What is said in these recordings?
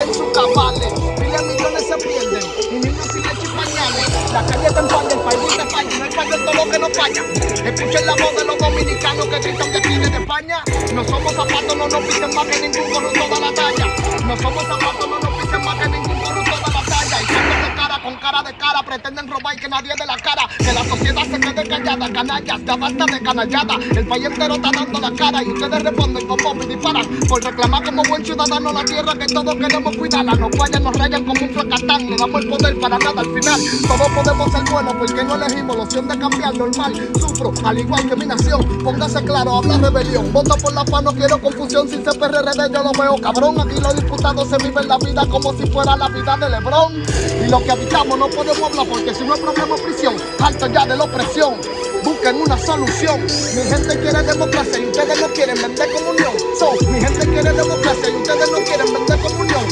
Miles millones se pierden y niños sin leche y pañales. La calle está en falla, el país falla, no hay fallo en todo lo que no falla. Escuchen la voz de los dominicanos que gritan que vienen de España. No somos zapatos, no nos pisen más que ningún corrupto de la talla. No somos zapatos, no nos pisen más que ningún corrupto de la talla. Y siempre de cara, con cara de cara, pretenden robar y que nadie de la cara. Que la sociedad se quede callada, canallas, ya basta de canallada. El país entero está dando la cara y ustedes responden con bomba y disparan. Por reclamar como buen ciudadano la tierra que todos queremos cuidarla. Nos fallan, nos rayan como un fracatán. Le damos el poder para nada al final. Todos podemos ser buenos porque no elegimos la opción de cambiar normal. Sufro, al igual que mi nación. Póngase claro, habla rebelión. Vota por la paz, no quiero confusión. Sin ser PRD yo lo veo cabrón. Aquí los diputados se viven la vida como si fuera la vida de Lebrón. Y lo que habitamos no podemos hablar porque si no es problema prisión. Alto ya de la opresión. Busquen una solución. Mi gente quiere democracia y ustedes no quieren vender comunión. So, mi gente quiere democracia y ustedes no quieren vender comunión.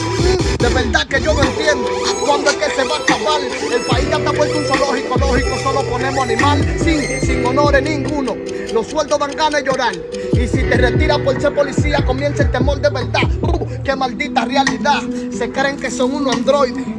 De verdad que yo no entiendo cuándo es que se va a acabar. El país ya está puesto un zoológico, lógico, solo ponemos animal sin, sin honores ninguno. Los sueldos dan ganas de llorar. Y si te retiras por ser policía, comienza el temor de verdad. Uh, ¡Qué maldita realidad! Se creen que son unos androides.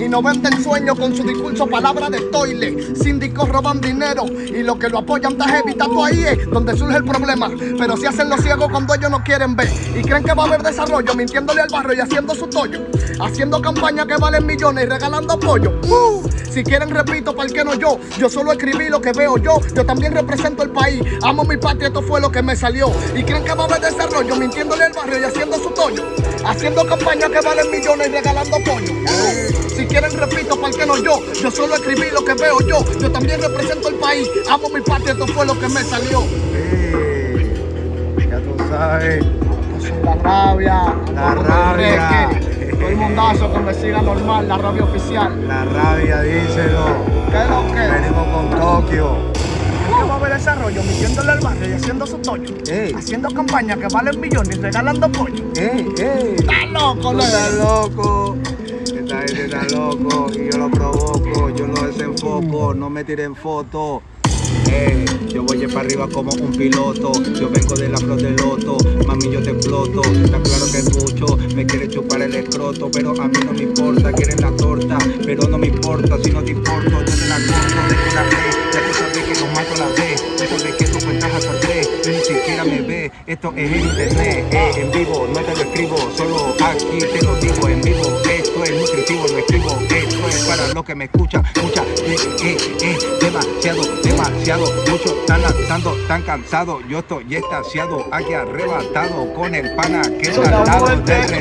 Y no venden sueño con su discurso, palabra de toile. Síndicos roban dinero y los que lo apoyan está heavy, tú ahí es donde surge el problema. Pero si hacen los ciegos cuando ellos no quieren ver y creen que va a haber desarrollo, mintiéndole al barrio y haciendo su tollo. Haciendo campañas que valen millones y regalando apoyo. Uh, si quieren, repito, ¿para que no yo? Yo solo escribí lo que veo yo. Yo también represento el país. Amo mi patria, esto fue lo que me salió. Y creen que va a haber desarrollo, mintiéndole al barrio y haciendo su tollo. Haciendo campañas que valen millones y regalando apoyo. Uh, si quieren, repito, ¿para que no yo? Yo solo escribí lo que veo yo. Yo también represento el país. Amo mi patria, esto fue lo que me salió. Ya tú sabes. La rabia, La rabia. todo el mundazo que me siga normal, la rabia oficial. La rabia, díselo. ¿Qué es lo que? Venimos con Tokio. ¿Qué va a haber desarrollo? Metiéndole al barrio y haciendo su toño. Ey. Haciendo campañas que valen millones y regalando pollo. Ey, ey. ¡Está loco, estás loco. Gente está loco y yo lo provoco. Yo lo desenfoco. No me tiren fotos. Eh, yo voy para arriba como un piloto. Yo vengo de la flor del loto. Mami, yo te exploto. Está claro que mucho me quiere chupar el escroto. Pero a mí no me importa. Quieren la torta. Pero no me importa. Si no te importo, yo te la corto. De la fe. Ya tú sabes que los mato la vez. Tú sabes que tú cuentas me ves. Esto es en internet. eh, en vivo. No te lo escribo. Solo aquí te lo digo en vivo. Esto es nutritivo. Lo escribo. Esto es para los que me escuchan. Escucha. Eh, eh, eh, demasiado, demasiado. Muchos están lanzando, están cansados. Yo estoy estaciado, aquí arrebatado con el pana que está al lado del.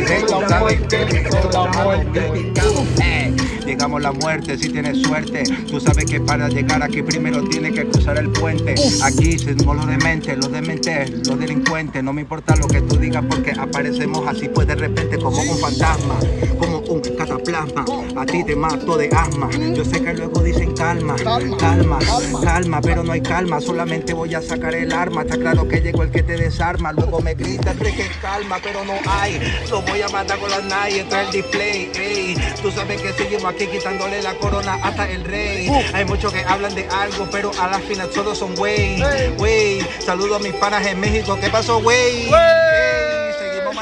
Llegamos la muerte si tienes suerte. Tú sabes que para llegar aquí primero tienes que cruzar el puente. Aquí somos los dementes, los dementes, los delincuentes. No me importa lo que tú digas porque aparecemos así pues de repente como un fantasma, como un cataplasma. A ti te mato de asma. Yo sé que luego dicen calma, Calma, calma, pero no hay calma. Solamente voy a sacar el arma. Está claro que llegó el que te desarma. Luego me gritan de que calma, pero no hay. Lo voy a matar con la nai, entra el display. Ey, tú sabes que seguimos aquí quitándole la corona hasta el rey. Hay muchos que hablan de algo, pero a la final todos son wey. Ey. Wey, saludo a mis panas en México. ¿Qué pasó, wey?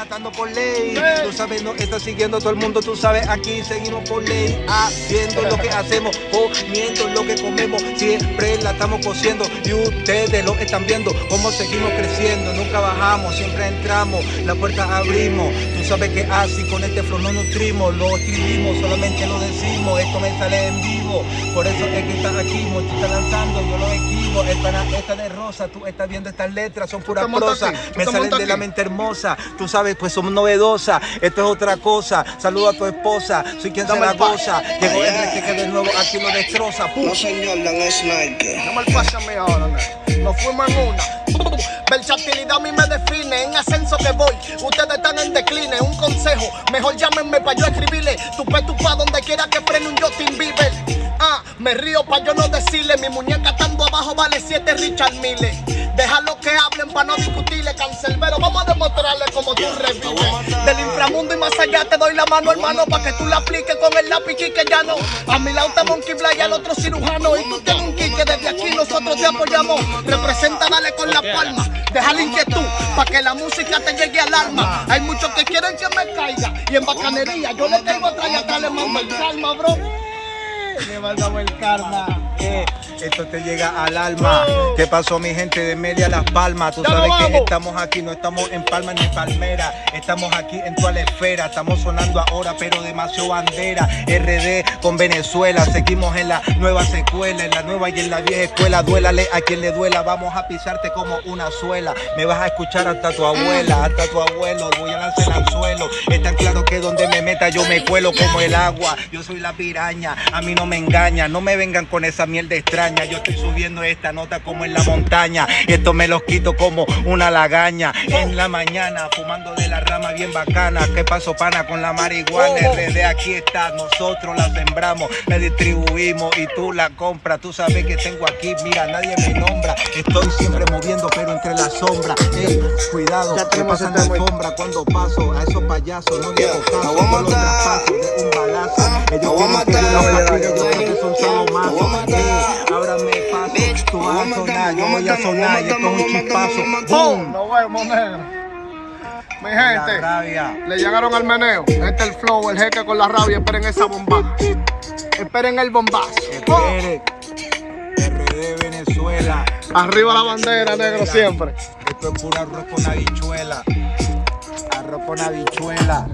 Matando por ley. Ey. Tú sabes, no está siguiendo todo el mundo. Tú sabes, aquí seguimos por ley. Haciendo lo que hacemos, comiendo lo que comemos. Siempre la estamos cociendo. Y ustedes lo están viendo. Cómo seguimos creciendo. Nunca bajamos, siempre entramos. La puerta abrimos. Tú sabes que así con este flow no nutrimos. Lo escribimos, solamente lo decimos. Esto me sale en vivo. Por eso es que estás aquí. Mochi está lanzando, yo lo escribo. El está de rosa. Tú estás viendo estas letras, son pura Tú te montas prosa. aquí, tú Me salen de la mente hermosa. Tú sabes, pues somos novedosa. Esto es otra cosa. Saludo a tu esposa. Soy quien se Dame la el pa- goza. Llegó Enrique que de nuevo aquí lo destroza. No señor, no. Dame el pase a mí ahora. Nos fuimos en una. Versatilidad a mí me define, en ascenso que voy. Ustedes están en decline, un consejo. Mejor llámenme para yo escribirle. Tu pe tu pa donde quiera que frene un Justin Bieber. Ah, me río pa' yo no decirle, mi muñeca estando abajo vale 7 Richard Mille. Déjalo que hablen pa' no discutirle, cancelbero. Del inframundo y más allá te doy la mano, hermano, pa' que tú la apliques con el lápiz que ya no. A mi lado está Monkey Blay, al otro cirujano. Y tú tienes un que desde aquí nosotros te apoyamos. Representa, dale con la palma. Deja la inquietud pa' que la música te llegue al alma. Hay muchos que quieren que me caiga. Y en bacanería yo le caigo atrás y atrás le mando el calma, bro. Le mandamos el karma. Eh, esto te llega al alma. ¿Qué pasó, mi gente de Media Las Palmas? Tú sabes que estamos aquí, no estamos en Palma ni Palmera. Estamos aquí en tu esfera. Estamos sonando ahora, pero demasiado bandera. RD con Venezuela. Seguimos en la nueva secuela, en la nueva y en la vieja escuela. Duélale a quien le duela. Vamos a pisarte como una suela. Me vas a escuchar hasta tu abuela, hasta tu abuelo. Voy a lanzar al suelo. Es tan claro que donde me meta yo me cuelo como el agua. Yo soy la piraña, a mí no me engaña. No me vengan con esa mierda extraña. Yo estoy subiendo esta nota como en la montaña. Esto me los quito como una lagaña. En la mañana, fumando de la rama bien bacana. ¿Qué pasó, pana, con la marihuana? RD aquí está, nosotros la sembramos, la distribuimos y tú la compras. Tú sabes que tengo aquí, mira, nadie me nombra. Estoy siempre moviendo, pero entre la sombra. Ey, cuidado, Ya que tenemos pasan este güey. alfombra cuando paso a esos payasos. No Yeah, caso, los de un balazo. Ellos a matar. que son solo voy a mazos. matar. Ey, ábrame paso, tú lo vas a sonar, yo lo voy a sonar, y lo esto es un chispazo. lo. ¡Boom! Nos vemos, negro. Mi gente, le llegaron al meneo. Este es el flow, el jeque con la rabia. Esperen esa bomba. Esperen el bombazo. RD Venezuela. Arriba la bandera, negro, siempre. Esto es puro arroz con habichuela. Arroz con habichuela.